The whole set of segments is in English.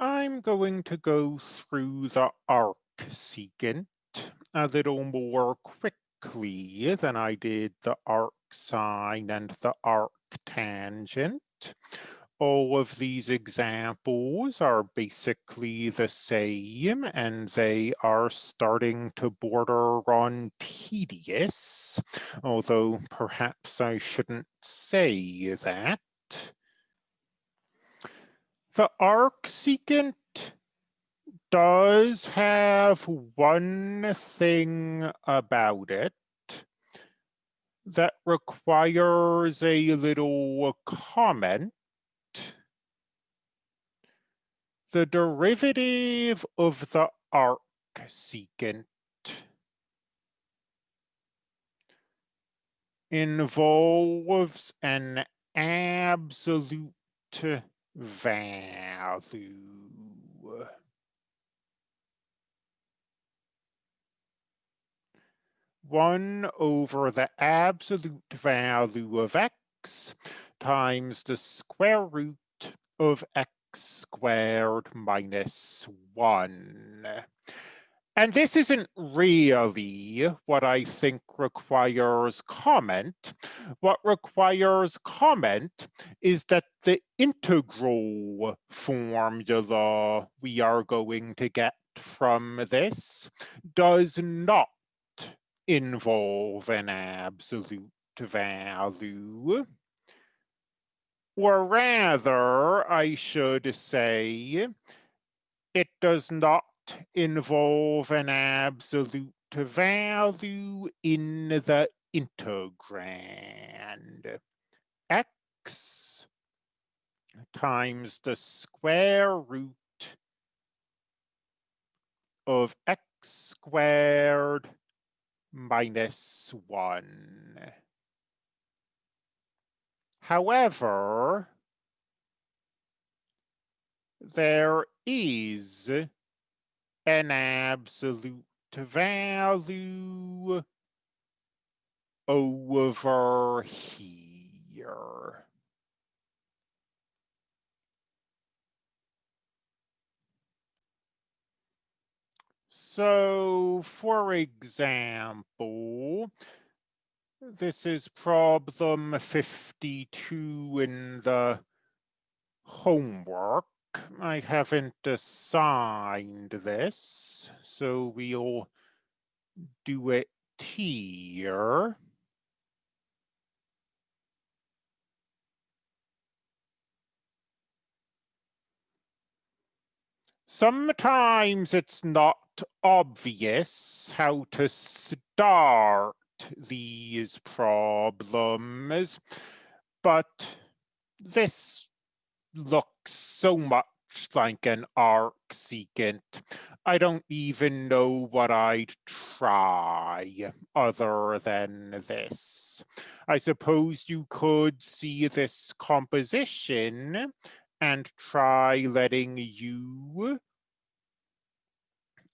I'm going to go through the arcsecant a little more quickly than I did the arcsine and the arctangent. All of these examples are basically the same and they are starting to border on tedious, although perhaps I shouldn't say that. The arcsecant does have one thing about it that requires a little comment. The derivative of the arcsecant involves an absolute value. One over the absolute value of x times the square root of x squared minus one. And this isn't really what I think requires comment. What requires comment is that the integral formula we are going to get from this does not involve an absolute value. Or rather, I should say, it does not involve an absolute value in the integrand. x times the square root of x squared minus one. However, there is an absolute value over here. So, for example, this is problem 52 in the homework. I haven't assigned this, so we'll do it here. Sometimes it's not obvious how to start these problems, but this looks so much like an arcsecant. I don't even know what I'd try other than this. I suppose you could see this composition and try letting u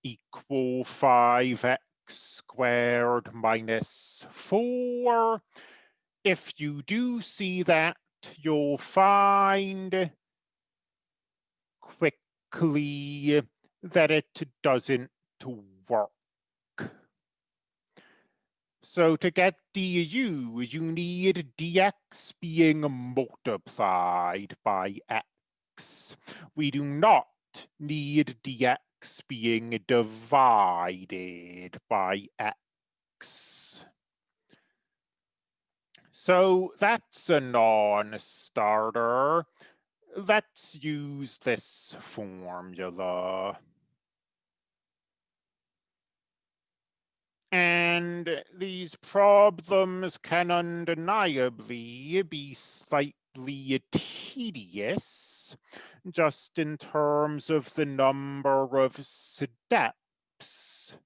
equal 5x squared minus 4. If you do see that, you'll find quickly that it doesn't work. So to get du, you need dx being multiplied by x. We do not need dx being divided by x. So that's a non-starter. Let's use this formula. And these problems can undeniably be slightly tedious just in terms of the number of steps.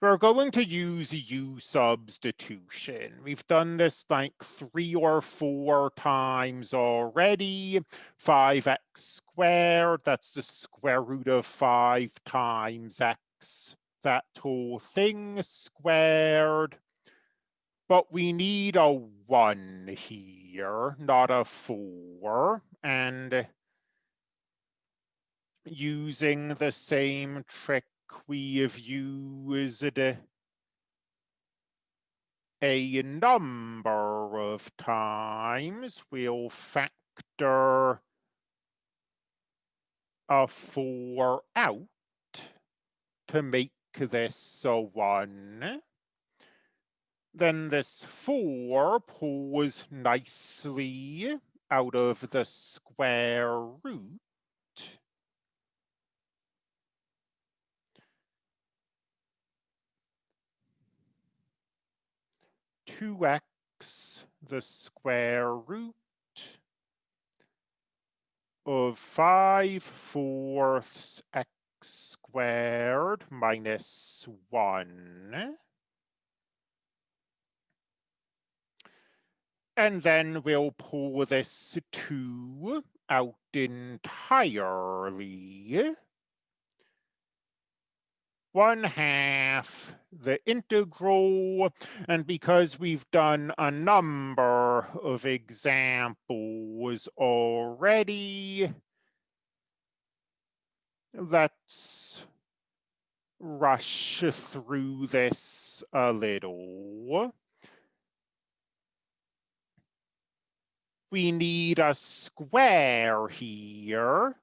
We're going to use U substitution. We've done this like three or four times already. 5x squared, that's the square root of 5 times x. That whole thing squared. But we need a 1 here, not a 4 and using the same trick we have used a number of times, we'll factor a four out to make this a one. Then this four pulls nicely out of the square root. 2x the square root of 5 fourths x squared minus 1. And then we'll pull this 2 out entirely one half the integral, and because we've done a number of examples already, let's rush through this a little. We need a square here.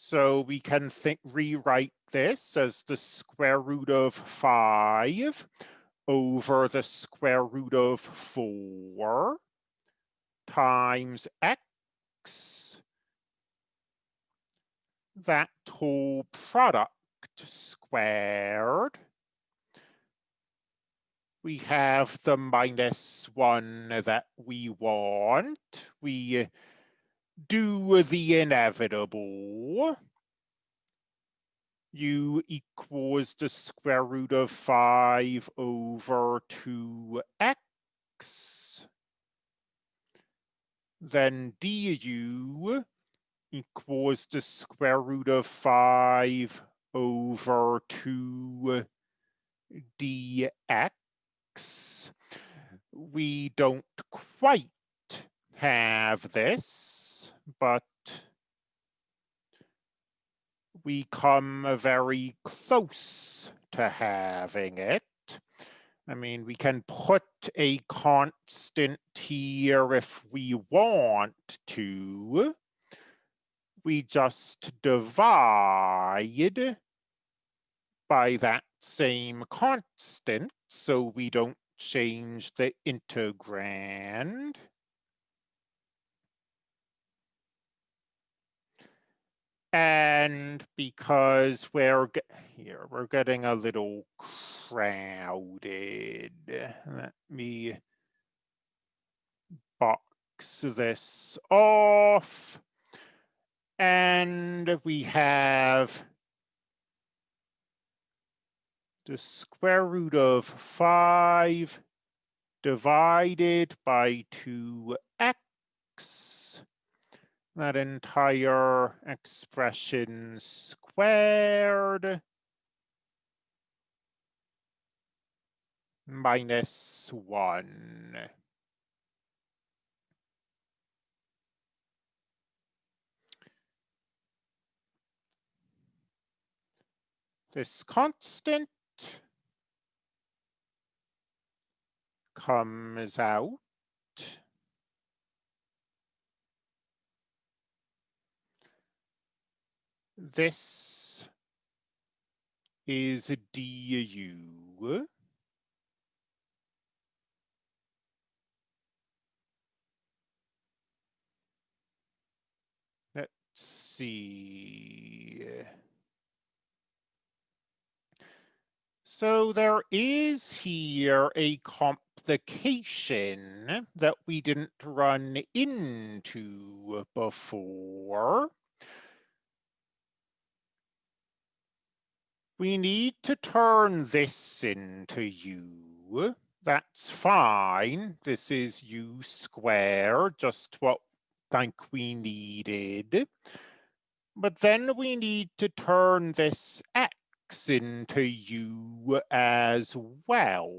So we can think rewrite this as the square root of 5 over the square root of 4 times x. That whole product squared. We have the minus 1 that we want. We do the inevitable u equals the square root of 5 over 2x. Then du equals the square root of 5 over 2 dx. We don't quite have this, but we come very close to having it. I mean, we can put a constant here if we want to. We just divide by that same constant, so we don't change the integrand. And because we're here, we're getting a little crowded. Let me box this off. And we have the square root of 5 divided by 2x that entire expression squared minus one. This constant comes out This is a DU. Let's see. So there is here a complication that we didn't run into before. We need to turn this into u. That's fine. This is u squared, just what I think we needed. But then we need to turn this x into u as well.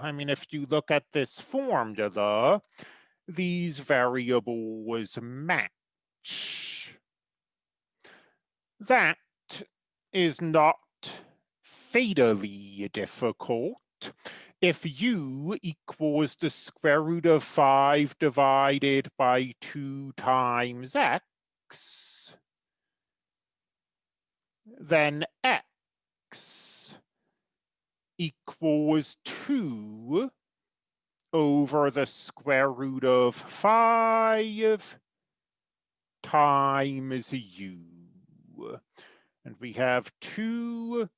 I mean, if you look at this formula, these variables match. that is not fatally difficult. If u equals the square root of 5 divided by 2 times x, then x equals 2 over the square root of 5 times u. And we have 2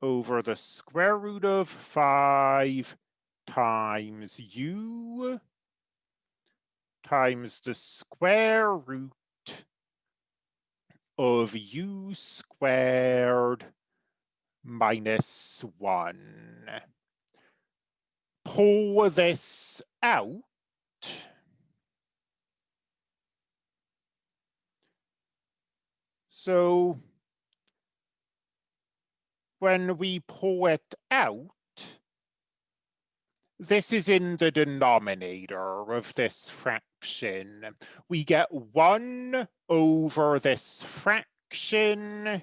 over the square root of 5 times u times the square root of u squared minus 1. Pull this out. So when we pull it out, this is in the denominator of this fraction. We get 1 over this fraction,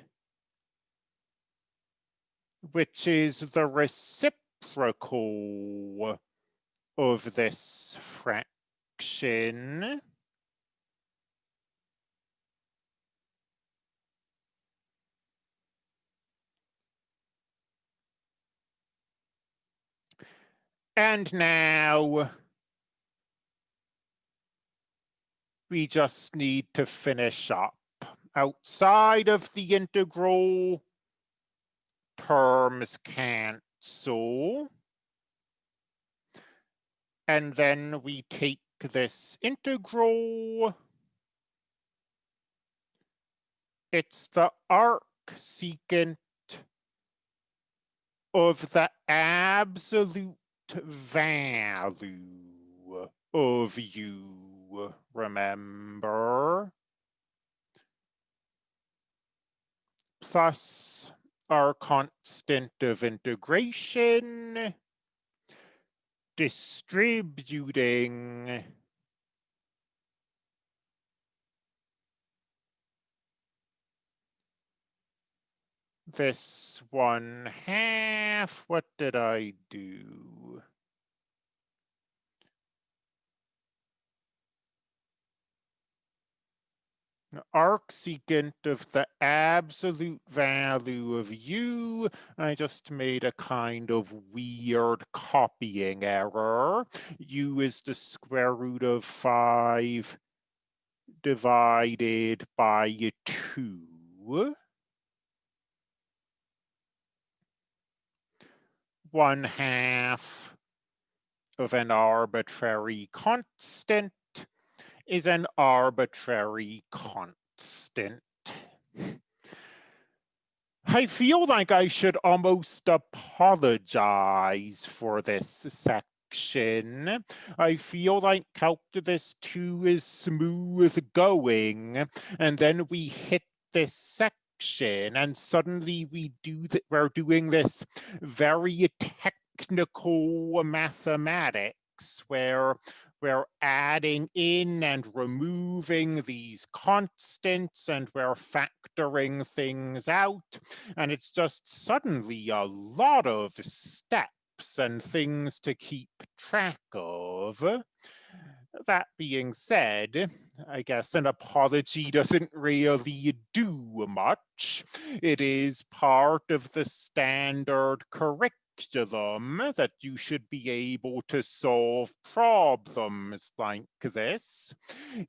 which is the reciprocal of this fraction. And now we just need to finish up. Outside of the integral, terms cancel. And then we take this integral. It's the arc secant of the absolute value of u, remember? Plus our constant of integration, distributing this one half, what did I do? Arcsecant of the absolute value of u. I just made a kind of weird copying error. u is the square root of 5 divided by 2. one half of an arbitrary constant is an arbitrary constant. I feel like I should almost apologize for this section. I feel like calculus 2 is smooth going, and then we hit this section and suddenly we do that we're doing this very technical mathematics where we're adding in and removing these constants and we're factoring things out and it's just suddenly a lot of steps and things to keep track of that being said, I guess an apology doesn't really do much. It is part of the standard curriculum that you should be able to solve problems like this,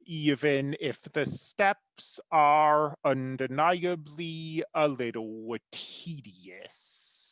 even if the steps are undeniably a little tedious.